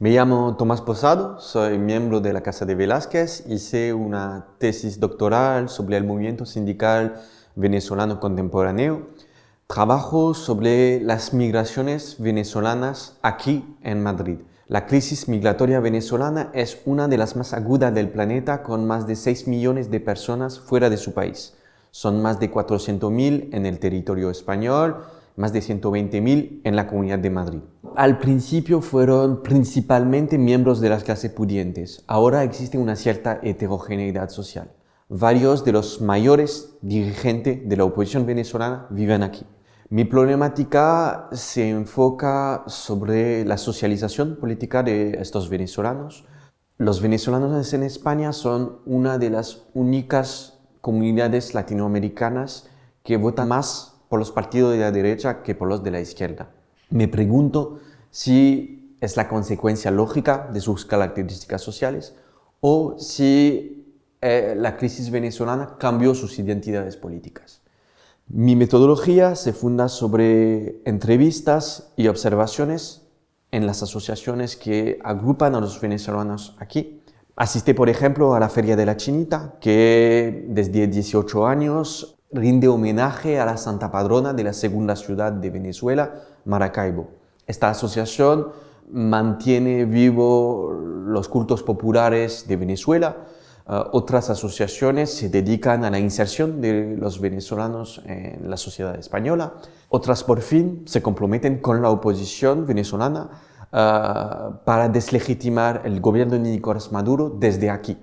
Me llamo Tomás Posado, soy miembro de la Casa de Velázquez, hice una tesis doctoral sobre el movimiento sindical venezolano contemporáneo. Trabajo sobre las migraciones venezolanas aquí en Madrid. La crisis migratoria venezolana es una de las más agudas del planeta con más de 6 millones de personas fuera de su país. Son más de 400.000 en el territorio español, más de 120.000 en la Comunidad de Madrid. Al principio fueron principalmente miembros de las clases pudientes. Ahora existe una cierta heterogeneidad social. Varios de los mayores dirigentes de la oposición venezolana viven aquí. Mi problemática se enfoca sobre la socialización política de estos venezolanos. Los venezolanos en España son una de las únicas comunidades latinoamericanas que votan más por los partidos de la derecha que por los de la izquierda. Me pregunto si es la consecuencia lógica de sus características sociales o si eh, la crisis venezolana cambió sus identidades políticas. Mi metodología se funda sobre entrevistas y observaciones en las asociaciones que agrupan a los venezolanos aquí. Asistí, por ejemplo, a la Feria de la Chinita, que desde 18 años rinde homenaje a la santa padrona de la segunda ciudad de Venezuela, Maracaibo. Esta asociación mantiene vivo los cultos populares de Venezuela. Uh, otras asociaciones se dedican a la inserción de los venezolanos en la sociedad española. Otras, por fin, se comprometen con la oposición venezolana uh, para deslegitimar el gobierno de Nicolás Maduro desde aquí.